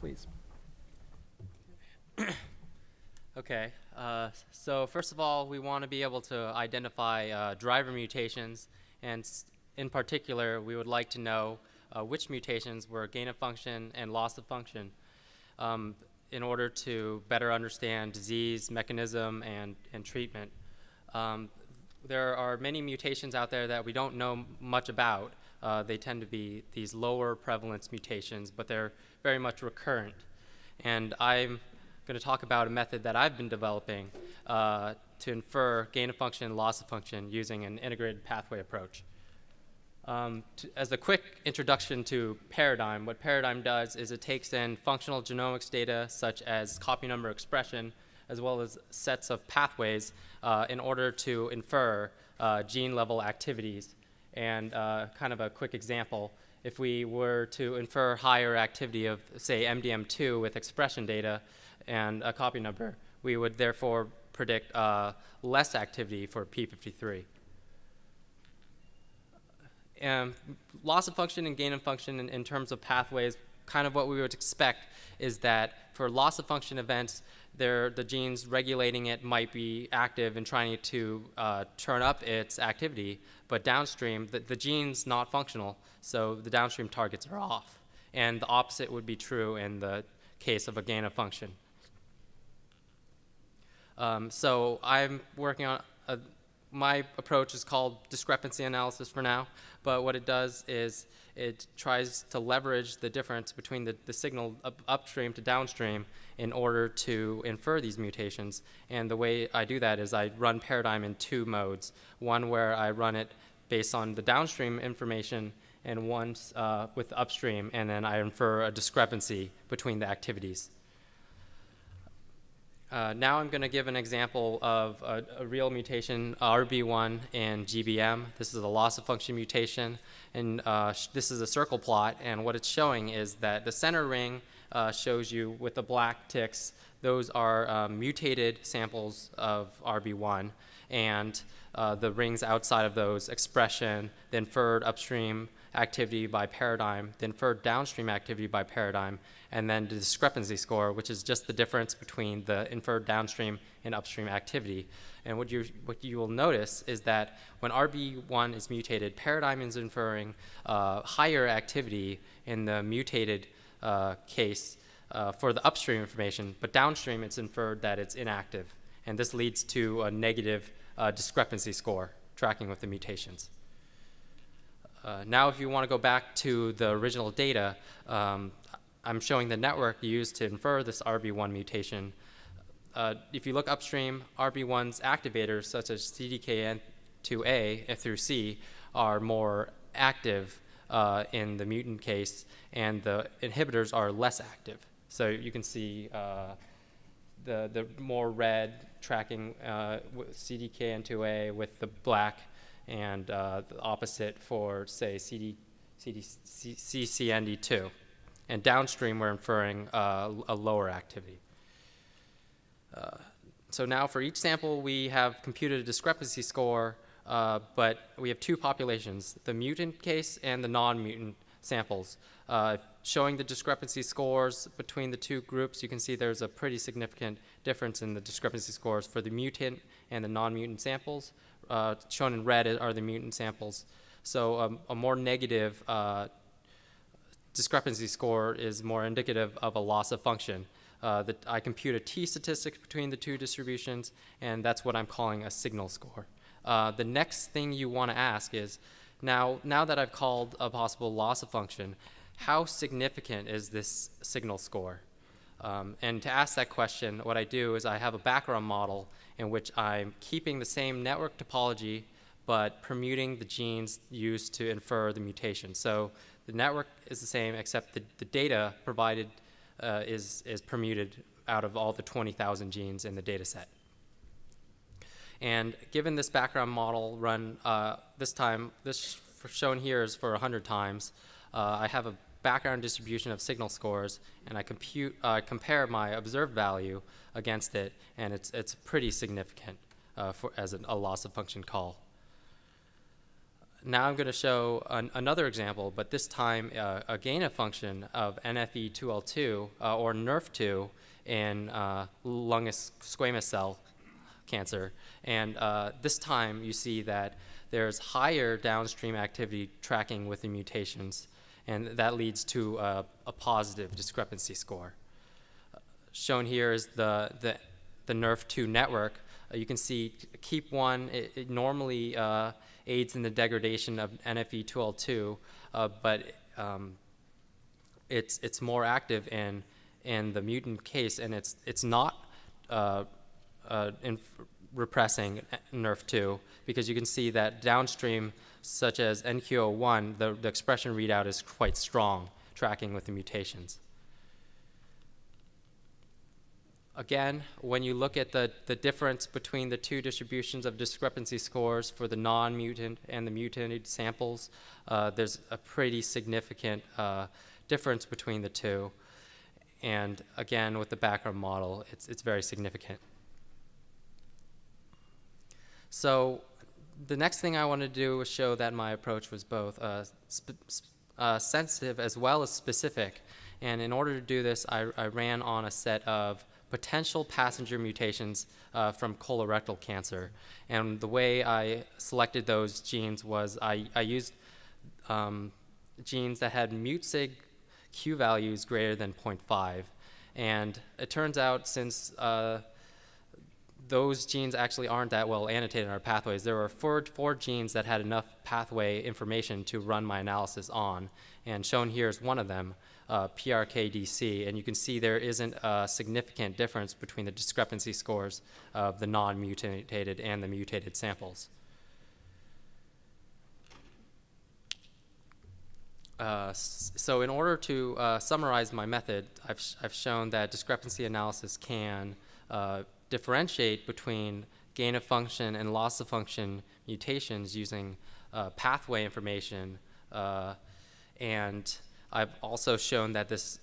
please. Okay, uh, so first of all, we want to be able to identify uh, driver mutations, and in particular, we would like to know uh, which mutations were gain of function and loss of function um, in order to better understand disease, mechanism, and, and treatment. Um, there are many mutations out there that we don't know much about. Uh, they tend to be these lower prevalence mutations, but they're very much recurrent. And I'm going to talk about a method that I've been developing uh, to infer gain of function and loss of function using an integrated pathway approach. Um, to, as a quick introduction to Paradigm, what Paradigm does is it takes in functional genomics data such as copy number expression, as well as sets of pathways uh, in order to infer uh, gene level activities. And uh, kind of a quick example, if we were to infer higher activity of, say, MDM2 with expression data and a copy number, we would therefore predict uh, less activity for P53 um, loss of function and gain of function in, in, terms of pathways, kind of what we would expect is that for loss of function events, the genes regulating it might be active and trying to uh, turn up its activity, but downstream, the, the gene's not functional, so the downstream targets are off. And the opposite would be true in the case of a gain of function. Um, so I'm working on a, my approach is called discrepancy analysis for now, but what it does is it tries to leverage the difference between the, the signal up, upstream to downstream in order to infer these mutations. And the way I do that is I run Paradigm in two modes. One where I run it based on the downstream information and one uh, with upstream, and then I infer a discrepancy between the activities. Uh, now I'm going to give an example of a, a, real mutation, RB1 and GBM. This is a loss of function mutation, and uh, this is a circle plot, and what it's showing is that the center ring uh, shows you with the black ticks, those are uh, mutated samples of RB1, and uh, the rings outside of those expression, the inferred upstream activity by paradigm, the inferred downstream activity by paradigm, and then the discrepancy score, which is just the difference between the inferred downstream and upstream activity. And what you, what you will notice is that when RB1 is mutated, paradigm is inferring uh, higher activity in the mutated uh, case uh, for the upstream information, but downstream it's inferred that it's inactive. And this leads to a negative uh, discrepancy score tracking with the mutations. Uh, now, if you want to go back to the original data, um, I'm showing the network used to infer this RB1 mutation. Uh, if you look upstream, RB1's activators, such as CDKN2A through C, are more active uh, in the mutant case, and the inhibitors are less active. So you can see uh, the, the more red tracking uh, CDKN2A with the black, and uh, the opposite for, say, CD, CD, CCND2 and downstream we're inferring uh, a lower activity. Uh, so now for each sample we have computed a discrepancy score, uh, but we have two populations, the mutant case and the non-mutant samples. Uh, showing the discrepancy scores between the two groups, you can see there's a pretty significant difference in the discrepancy scores for the mutant and the non-mutant samples. Uh, shown in red are the mutant samples. So um, a more negative uh, discrepancy score is more indicative of a loss of function. Uh, that I compute a t-statistic between the two distributions, and that's what I'm calling a signal score. Uh, the next thing you want to ask is, now, now that I've called a possible loss of function, how significant is this signal score? Um, and to ask that question, what I do is I have a background model in which I'm keeping the same network topology, but permuting the genes used to infer the mutation. So the network is the same, except the, the data provided uh, is, is permuted out of all the 20,000 genes in the data set. And given this background model run, uh, this time, this shown here is for 100 times, uh, I have a background distribution of signal scores, and I compute, uh, compare my observed value against it, and it's, it's pretty significant uh, for, as an, a loss of function call. now I'm going to show an, another example, but this time uh, a gain of function of NFE2L2 uh, or NRF2 in uh, lung squamous cell cancer. And uh, this time you see that there's higher downstream activity tracking with the mutations, and that leads to a, a positive discrepancy score. Shown here is the, the, the NRF2 network. Uh, you can see KEAP1, it, it normally uh, aids in the degradation of NFE2L2, uh, but um, it's, it's more active in, in the mutant case, and it's, it's not uh, uh, in repressing NRF2 because you can see that downstream, such as NQO1, the, the expression readout is quite strong, tracking with the mutations. Again, when you look at the, the difference between the two distributions of discrepancy scores for the non-mutant and the mutated samples, uh, there's a pretty significant uh, difference between the two. And again, with the background model, it's, it's very significant. So the next thing I wanted to do was show that my approach was both uh, uh, sensitive as well as specific. And in order to do this, I, I ran on a set of potential passenger mutations uh, from colorectal cancer. And the way I selected those genes was I, I used um, genes that had MutSig Q values greater than 0.5. And it turns out since uh, those genes actually aren't that well annotated in our pathways. There were four, four genes that had enough pathway information to run my analysis on, and shown here is one of them, uh, PRKDC, and you can see there isn't a significant difference between the discrepancy scores of the non-mutated and the mutated samples. Uh, so in order to uh, summarize my method, I've, sh I've shown that discrepancy analysis can uh, differentiate between gain of function and loss of function mutations using uh, pathway information. Uh, and I've also shown that this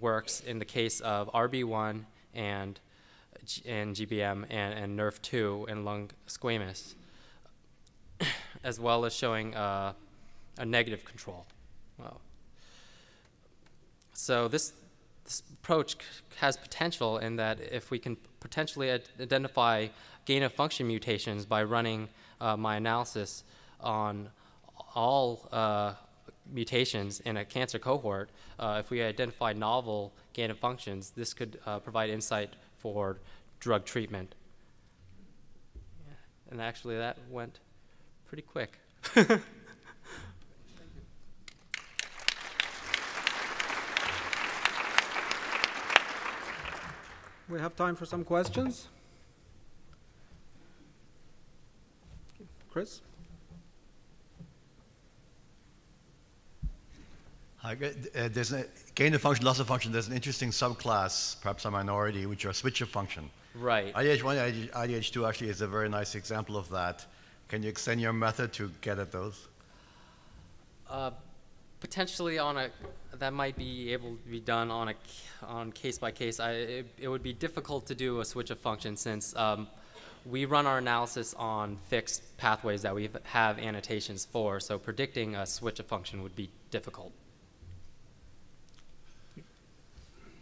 works in the case of RB1 and, and GBM and, and NRF2 in lung squamous, as well as showing uh, a negative control. Wow. So this, this approach has potential in that if we can potentially identify gain of function mutations by running uh, my analysis on all uh, mutations in a cancer cohort, uh, if we identify novel gain of functions, this could uh, provide insight for drug treatment. Yeah. And actually that went pretty quick. We have time for some questions. Chris? Hi, uh, there's a gain of function, loss of function. There's an interesting subclass, perhaps a minority, which are switch of function. Right. IDH1, IDH2 actually is a very nice example of that. Can you extend your method to get at those? Uh, potentially on a that might be able to be done on a on case by case. I, it, it would be difficult to do a switch of function since um, we run our analysis on fixed pathways that we have annotations for. So predicting a switch of function would be difficult.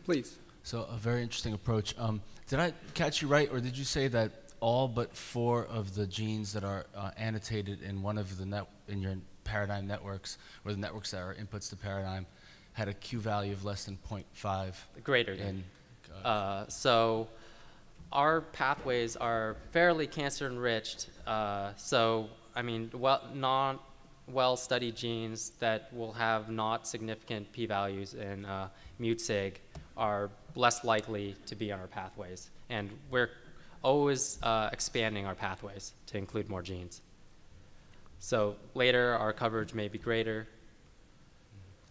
Please. So a very interesting approach. Um, did I catch you right, or did you say that all but four of the genes that are uh, annotated in one of the net in your paradigm networks, or the networks that are inputs to paradigm, had a Q value of less than 0.5. Greater than. Uh, so our pathways are fairly cancer enriched. Uh, so, I mean, well, non well studied genes that will have not significant p values in uh, MutSig are less likely to be on our pathways. And we're always uh, expanding our pathways to include more genes. So later, our coverage may be greater.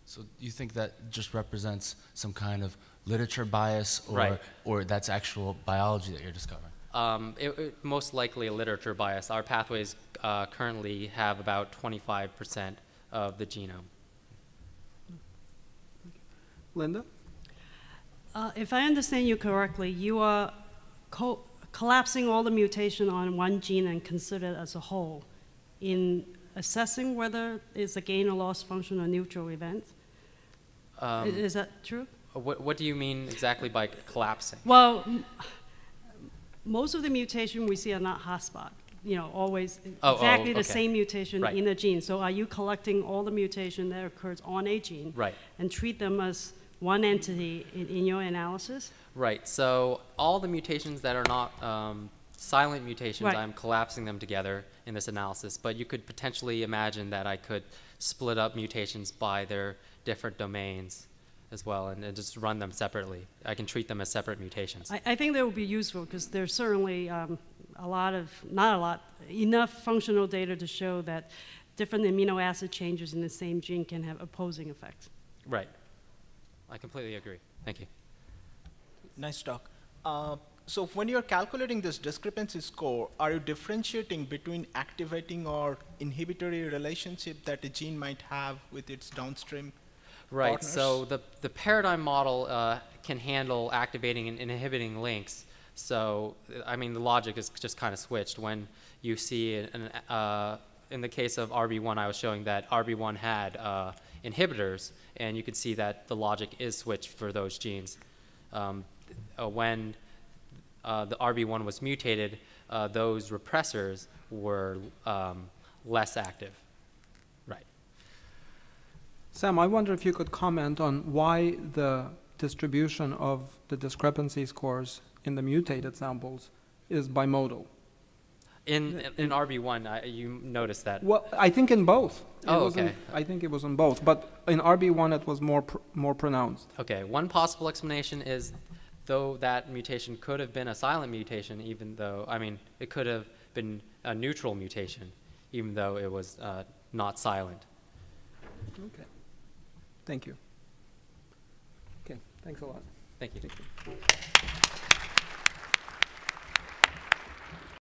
So you think that just represents some kind of literature bias, or, Right. or that's actual biology that you're discovering? Um, it, it- most likely a literature bias. Our pathways uh, currently have about 25% of the genome. Linda? Uh, If I understand you correctly, you are co- collapsing all the mutation on one gene and consider it as a whole in assessing whether it's a gain or loss function or neutral event. Um, Is that true? what, what do you mean exactly by collapsing? Well, m- most of the mutation we see are not hotspot, you know, always Oh, oh, exactly the same mutation Right. in a gene. So are you collecting all the mutation that occurs on a gene? Right. And treat them as one entity in, in your analysis? Right. So all the mutations that are not um, silent mutations, Right. I'm collapsing them together in this analysis. But you could potentially imagine that I could split up mutations by their different domains as well, and, and just run them separately. I can treat them as separate mutations. I, I think that would be useful because there's certainly um, a lot of, not a lot, enough functional data to show that different amino acid changes in the same gene can have opposing effects. right. I completely agree. Thank you. Nice talk. Uh, so when you're calculating this discrepancy score, are you differentiating between activating or inhibitory relationship that a gene might have with its downstream Right. So the the paradigm model uh, can handle activating and inhibiting links. So I mean, the logic is just kind of switched when you see an, uh, in the case of RB1, I was showing that RB1 had uh, inhibitors, and you can see that the logic is switched for those genes. Um, uh, when uh, the RB1 was mutated, uh, those repressors were um, less active. Right. Sam, I wonder if you could comment on why the distribution of the discrepancy scores in the mutated samples is bimodal. In in RB1, I, you noticed that. Well, I think in both. It Oh, okay. I think it was in both, but in RB1 it was more pr- more pronounced. Okay, one possible explanation is though that mutation could have been a silent mutation, even though, I mean, it could have been a neutral mutation, even though it was uh, not silent. Okay. Thank you. Okay, thanks a lot. Thank you. Thank you.